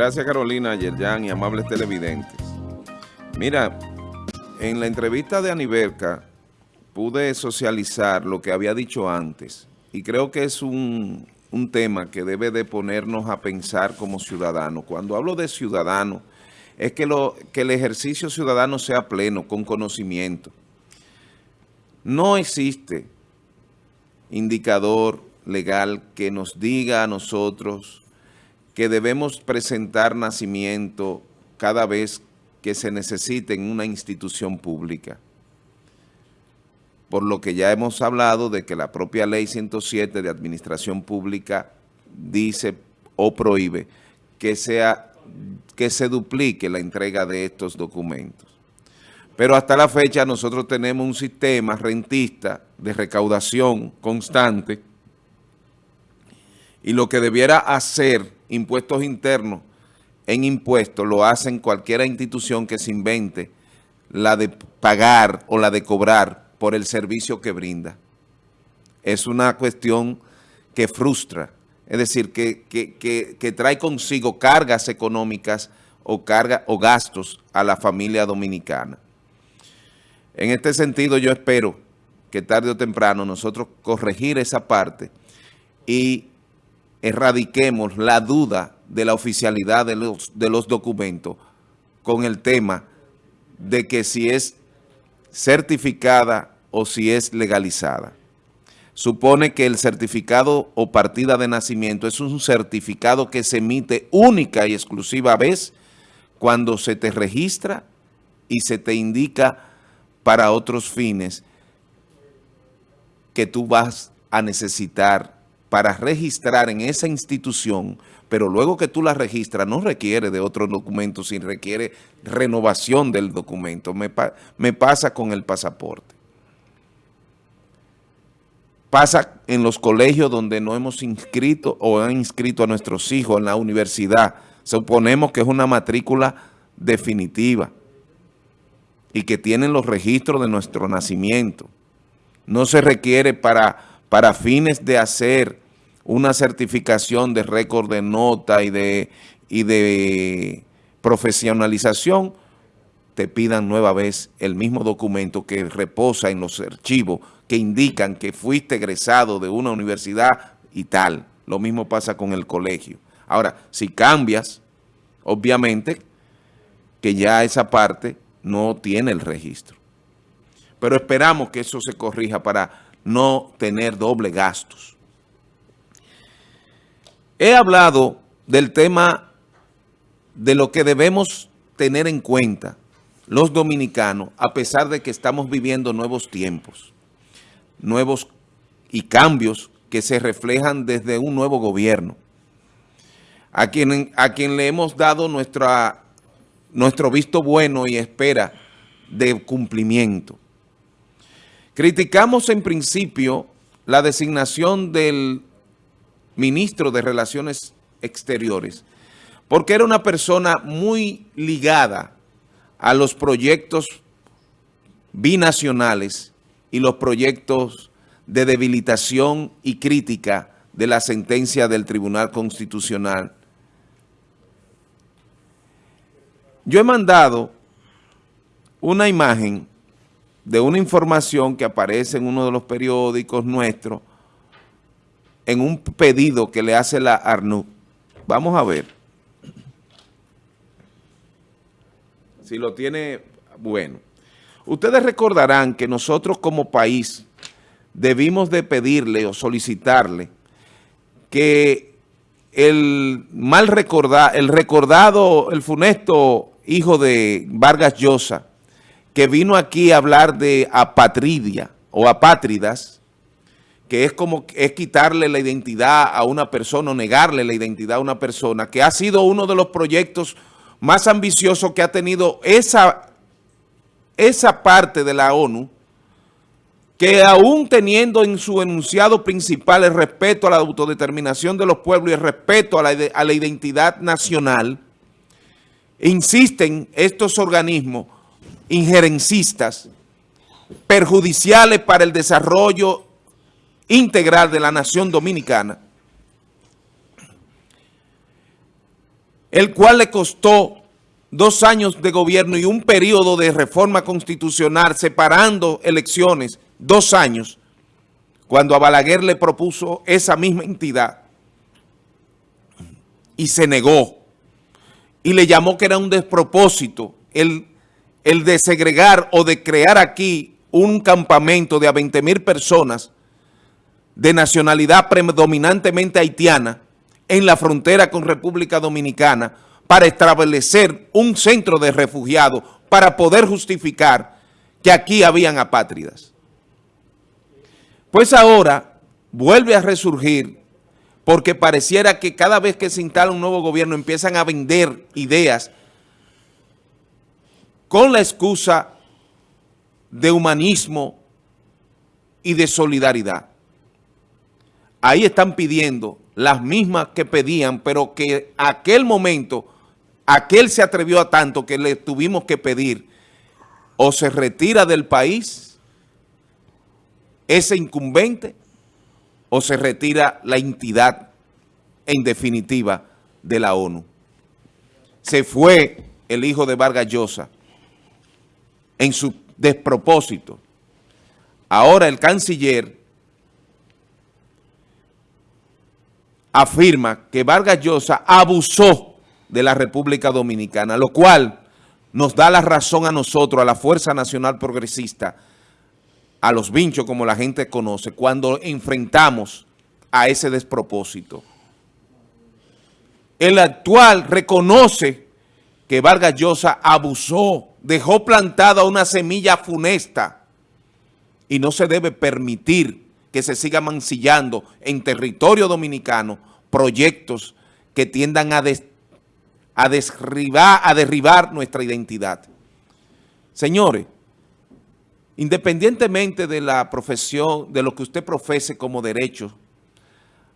Gracias Carolina, Yerjan y amables televidentes. Mira, en la entrevista de Aniverca pude socializar lo que había dicho antes y creo que es un, un tema que debe de ponernos a pensar como ciudadanos. Cuando hablo de ciudadanos, es que, lo, que el ejercicio ciudadano sea pleno, con conocimiento. No existe indicador legal que nos diga a nosotros que debemos presentar nacimiento cada vez que se necesite en una institución pública. Por lo que ya hemos hablado de que la propia Ley 107 de Administración Pública dice o prohíbe que, sea, que se duplique la entrega de estos documentos. Pero hasta la fecha nosotros tenemos un sistema rentista de recaudación constante y lo que debiera hacer impuestos internos en impuestos lo hacen cualquier institución que se invente la de pagar o la de cobrar por el servicio que brinda. Es una cuestión que frustra, es decir, que, que, trae consigo cargas económicas o, carga, o gastos a la familia dominicana. En este sentido yo espero que tarde o temprano nosotros corregir esa parte y erradiquemos la duda de la oficialidad de los, de los documentos con el tema de que si es certificada o si es legalizada. Supone que el certificado o partida de nacimiento es un certificado que se emite única y exclusiva vez cuando se te registra y se te indica para otros fines que tú vas a necesitar para registrar en esa institución, pero luego que tú la registras no requiere de otro documento, sino requiere renovación del documento. Me, me pasa con el pasaporte. Pasa en los colegios donde no hemos inscrito o han inscrito a nuestros hijos en la universidad. Suponemos que es una matrícula definitiva y que tienen los registros de nuestro nacimiento. No se requiere para para fines de hacer una certificación de récord de nota y de, y de profesionalización, te pidan nueva vez el mismo documento que reposa en los archivos que indican que fuiste egresado de una universidad y tal. Lo mismo pasa con el colegio. Ahora, si cambias, obviamente que ya esa parte no tiene el registro. Pero esperamos que eso se corrija para no tener doble gastos. He hablado del tema de lo que debemos tener en cuenta los dominicanos, a pesar de que estamos viviendo nuevos tiempos, nuevos y cambios que se reflejan desde un nuevo gobierno, a quien, a quien le hemos dado nuestro visto bueno y espera de cumplimiento. Criticamos en principio la designación del ministro de Relaciones Exteriores, porque era una persona muy ligada a los proyectos binacionales y los proyectos de debilitación y crítica de la sentencia del Tribunal Constitucional. Yo he mandado una imagen de una información que aparece en uno de los periódicos nuestros en un pedido que le hace la ARNU. Vamos a ver. Si lo tiene, bueno. Ustedes recordarán que nosotros como país debimos de pedirle o solicitarle que el mal recordado, el recordado, el funesto hijo de Vargas Llosa, que vino aquí a hablar de apatridia o apátridas, que es como es quitarle la identidad a una persona o negarle la identidad a una persona, que ha sido uno de los proyectos más ambiciosos que ha tenido esa, esa parte de la ONU, que aún teniendo en su enunciado principal el respeto a la autodeterminación de los pueblos y el respeto a la, a la identidad nacional, insisten estos organismos injerencistas, perjudiciales para el desarrollo integral de la nación dominicana, el cual le costó dos años de gobierno y un periodo de reforma constitucional separando elecciones, dos años, cuando a Balaguer le propuso esa misma entidad y se negó. Y le llamó que era un despropósito el, el de segregar o de crear aquí un campamento de a 20 mil personas de nacionalidad predominantemente haitiana en la frontera con República Dominicana para establecer un centro de refugiados para poder justificar que aquí habían apátridas. Pues ahora vuelve a resurgir porque pareciera que cada vez que se instala un nuevo gobierno empiezan a vender ideas con la excusa de humanismo y de solidaridad. Ahí están pidiendo las mismas que pedían, pero que aquel momento, aquel se atrevió a tanto que le tuvimos que pedir o se retira del país ese incumbente o se retira la entidad en definitiva de la ONU. Se fue el hijo de Vargas Llosa en su despropósito. Ahora el canciller afirma que Vargas Llosa abusó de la República Dominicana, lo cual nos da la razón a nosotros, a la Fuerza Nacional Progresista, a los vinchos como la gente conoce, cuando enfrentamos a ese despropósito. El actual reconoce que Vargas Llosa abusó, dejó plantada una semilla funesta y no se debe permitir que se siga mancillando en territorio dominicano proyectos que tiendan a, a, a derribar nuestra identidad. Señores, independientemente de la profesión, de lo que usted profese como derecho,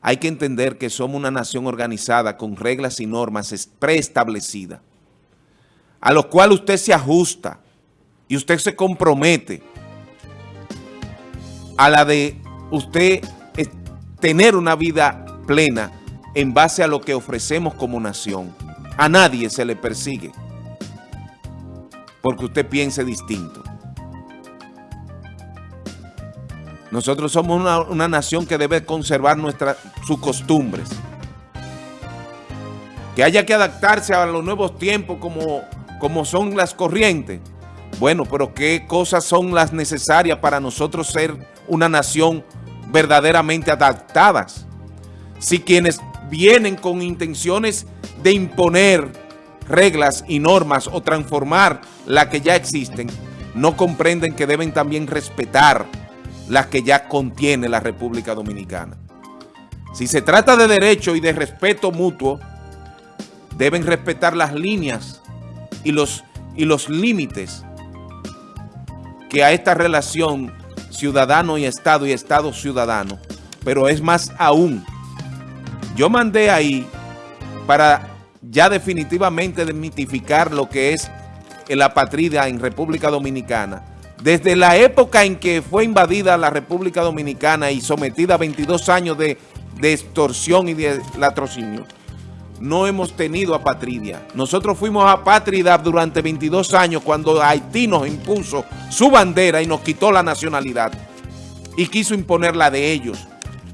hay que entender que somos una nación organizada con reglas y normas preestablecidas, a los cuales usted se ajusta y usted se compromete a la de usted tener una vida plena en base a lo que ofrecemos como nación. A nadie se le persigue porque usted piense distinto. Nosotros somos una, nación que debe conservar nuestra, sus costumbres. Que haya que adaptarse a los nuevos tiempos como, como son las corrientes. Bueno, pero ¿qué cosas son las necesarias para nosotros ser una nación verdaderamente adaptadas. Si quienes vienen con intenciones de imponer reglas y normas o transformar las que ya existen, no comprenden que deben también respetar las que ya contiene la República Dominicana. Si se trata de derecho y de respeto mutuo, deben respetar las líneas y los, y los límites que a esta relación ciudadano y Estado y Estado ciudadano, pero es más aún. Yo mandé ahí para ya definitivamente desmitificar lo que es la patria en República Dominicana. Desde la época en que fue invadida la República Dominicana y sometida a 22 años de, de extorsión y de latrocinio, no hemos tenido apatria. Nosotros fuimos apátridas durante 22 años cuando Haití nos impuso su bandera y nos quitó la nacionalidad y quiso imponer la de ellos.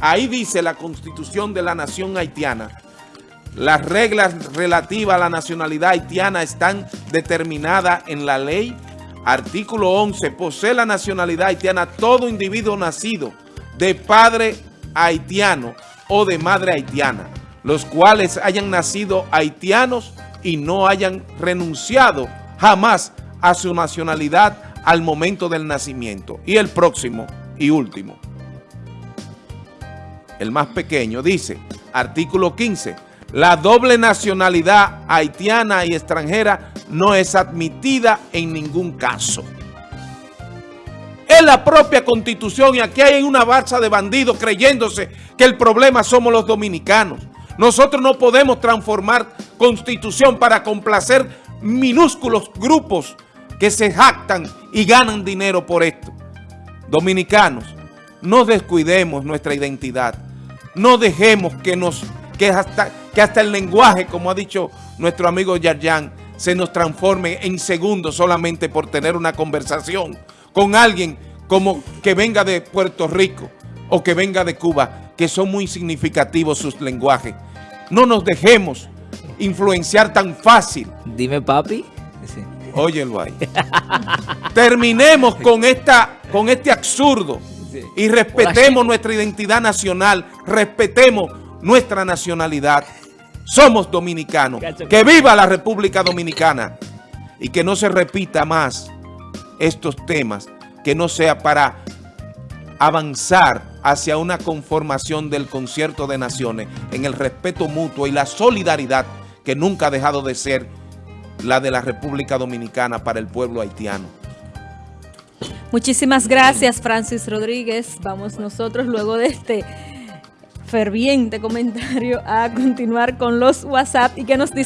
Ahí dice la Constitución de la Nación Haitiana. Las reglas relativas a la nacionalidad haitiana están determinadas en la ley. Artículo 11. Posee la nacionalidad haitiana todo individuo nacido de padre haitiano o de madre haitiana los cuales hayan nacido haitianos y no hayan renunciado jamás a su nacionalidad al momento del nacimiento. Y el próximo y último, el más pequeño, dice, artículo 15, la doble nacionalidad haitiana y extranjera no es admitida en ningún caso. Es la propia constitución y aquí hay una balsa de bandidos creyéndose que el problema somos los dominicanos. Nosotros no podemos transformar constitución para complacer minúsculos grupos que se jactan y ganan dinero por esto. Dominicanos, no descuidemos nuestra identidad. No dejemos que nos que hasta, que hasta el lenguaje, como ha dicho nuestro amigo Yarjan se nos transforme en segundos solamente por tener una conversación con alguien como que venga de Puerto Rico o que venga de Cuba, que son muy significativos sus lenguajes. No nos dejemos influenciar tan fácil. Dime, papi. Sí. Óyelo ahí. Terminemos con, esta, con este absurdo y respetemos nuestra identidad nacional, respetemos nuestra nacionalidad. Somos dominicanos. Que viva la República Dominicana y que no se repita más estos temas, que no sea para avanzar hacia una conformación del concierto de naciones en el respeto mutuo y la solidaridad que nunca ha dejado de ser la de la República Dominicana para el pueblo haitiano. Muchísimas gracias, Francis Rodríguez. Vamos nosotros luego de este ferviente comentario a continuar con los WhatsApp y que nos dice